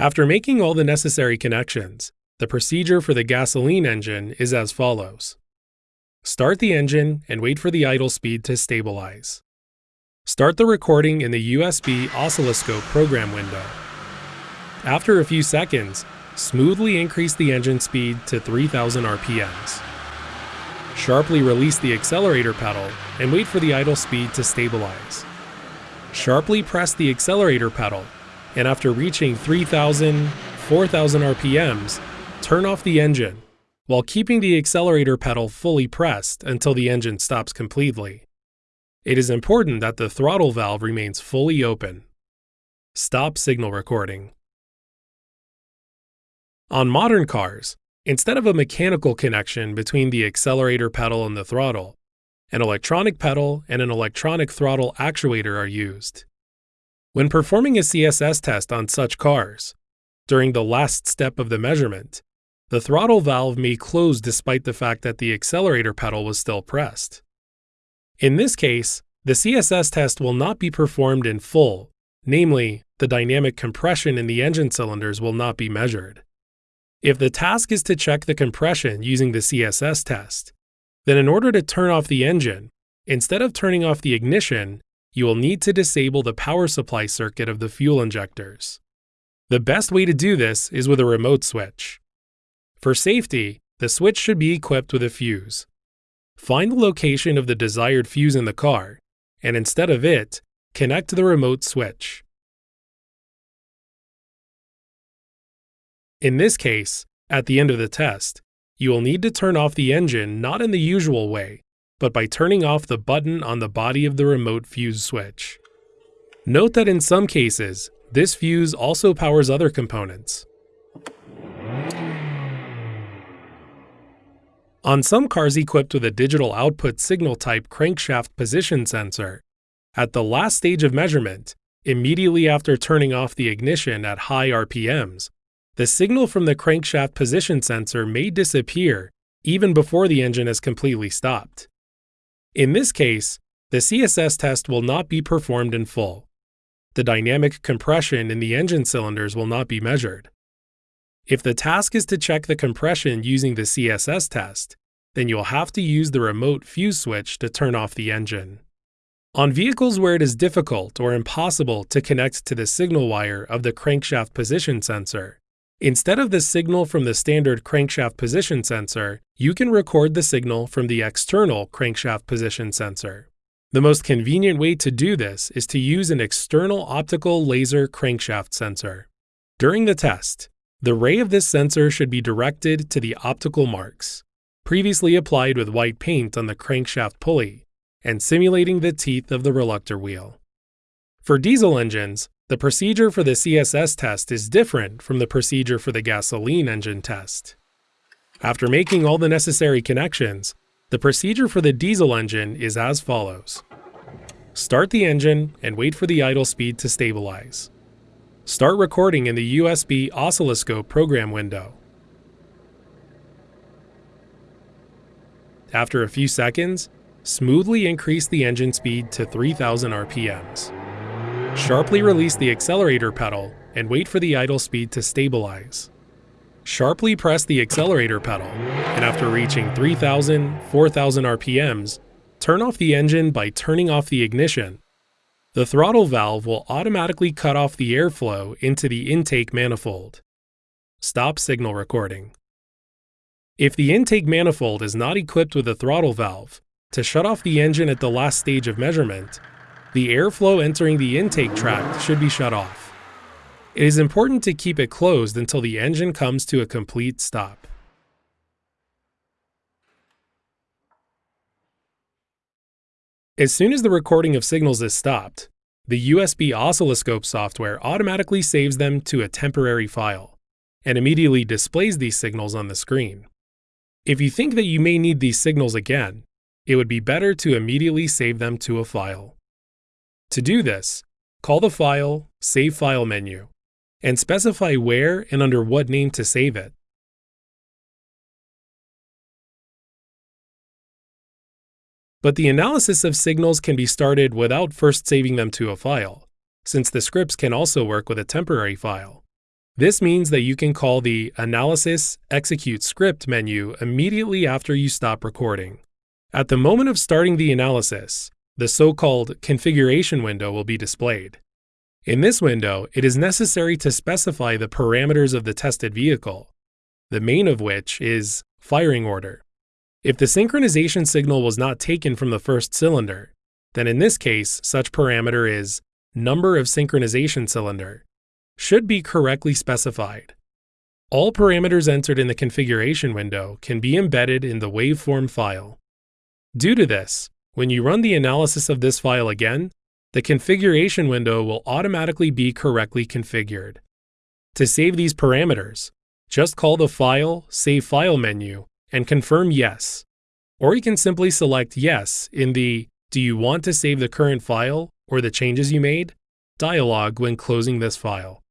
After making all the necessary connections, the procedure for the gasoline engine is as follows. Start the engine and wait for the idle speed to stabilize. Start the recording in the USB oscilloscope program window. After a few seconds, smoothly increase the engine speed to 3000 RPMs. Sharply release the accelerator pedal and wait for the idle speed to stabilize. Sharply press the accelerator pedal, and after reaching 3000, 4000 RPMs, turn off the engine while keeping the accelerator pedal fully pressed until the engine stops completely. It is important that the throttle valve remains fully open. Stop signal recording. On modern cars, instead of a mechanical connection between the accelerator pedal and the throttle, an electronic pedal and an electronic throttle actuator are used. When performing a CSS test on such cars, during the last step of the measurement, the throttle valve may close despite the fact that the accelerator pedal was still pressed. In this case, the CSS test will not be performed in full, namely, the dynamic compression in the engine cylinders will not be measured. If the task is to check the compression using the CSS test, then in order to turn off the engine, instead of turning off the ignition, you will need to disable the power supply circuit of the fuel injectors. The best way to do this is with a remote switch. For safety, the switch should be equipped with a fuse. Find the location of the desired fuse in the car, and instead of it, connect the remote switch. In this case, at the end of the test, you will need to turn off the engine not in the usual way, but by turning off the button on the body of the remote fuse switch. Note that in some cases, this fuse also powers other components. On some cars equipped with a digital output signal type crankshaft position sensor, at the last stage of measurement, immediately after turning off the ignition at high RPMs, the signal from the crankshaft position sensor may disappear even before the engine has completely stopped. In this case, the CSS test will not be performed in full. The dynamic compression in the engine cylinders will not be measured. If the task is to check the compression using the CSS test, then you'll have to use the remote fuse switch to turn off the engine. On vehicles where it is difficult or impossible to connect to the signal wire of the crankshaft position sensor, instead of the signal from the standard crankshaft position sensor, you can record the signal from the external crankshaft position sensor. The most convenient way to do this is to use an external optical laser crankshaft sensor. During the test, the ray of this sensor should be directed to the optical marks, previously applied with white paint on the crankshaft pulley, and simulating the teeth of the reluctor wheel. For diesel engines, the procedure for the CSS test is different from the procedure for the gasoline engine test. After making all the necessary connections, the procedure for the diesel engine is as follows. Start the engine and wait for the idle speed to stabilize. Start recording in the USB oscilloscope program window. After a few seconds, smoothly increase the engine speed to 3000 RPMs. Sharply release the accelerator pedal and wait for the idle speed to stabilize. Sharply press the accelerator pedal, and after reaching 3000, 4000 RPMs, turn off the engine by turning off the ignition the throttle valve will automatically cut off the airflow into the intake manifold. Stop signal recording. If the intake manifold is not equipped with a throttle valve, to shut off the engine at the last stage of measurement, the airflow entering the intake tract should be shut off. It is important to keep it closed until the engine comes to a complete stop. As soon as the recording of signals is stopped, the USB oscilloscope software automatically saves them to a temporary file and immediately displays these signals on the screen. If you think that you may need these signals again, it would be better to immediately save them to a file. To do this, call the File, Save File menu, and specify where and under what name to save it. But the analysis of signals can be started without first saving them to a file, since the scripts can also work with a temporary file. This means that you can call the Analysis Execute Script menu immediately after you stop recording. At the moment of starting the analysis, the so-called configuration window will be displayed. In this window, it is necessary to specify the parameters of the tested vehicle, the main of which is firing order. If the synchronization signal was not taken from the first cylinder, then in this case, such parameter is number of synchronization cylinder, should be correctly specified. All parameters entered in the configuration window can be embedded in the waveform file. Due to this, when you run the analysis of this file again, the configuration window will automatically be correctly configured. To save these parameters, just call the File, Save File menu and confirm Yes. Or you can simply select Yes in the Do you want to save the current file or the changes you made dialog when closing this file.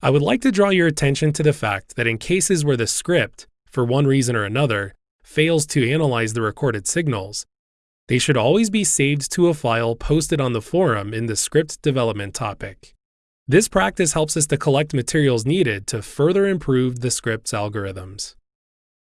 I would like to draw your attention to the fact that in cases where the script, for one reason or another, fails to analyze the recorded signals, they should always be saved to a file posted on the forum in the script development topic. This practice helps us to collect materials needed to further improve the script's algorithms.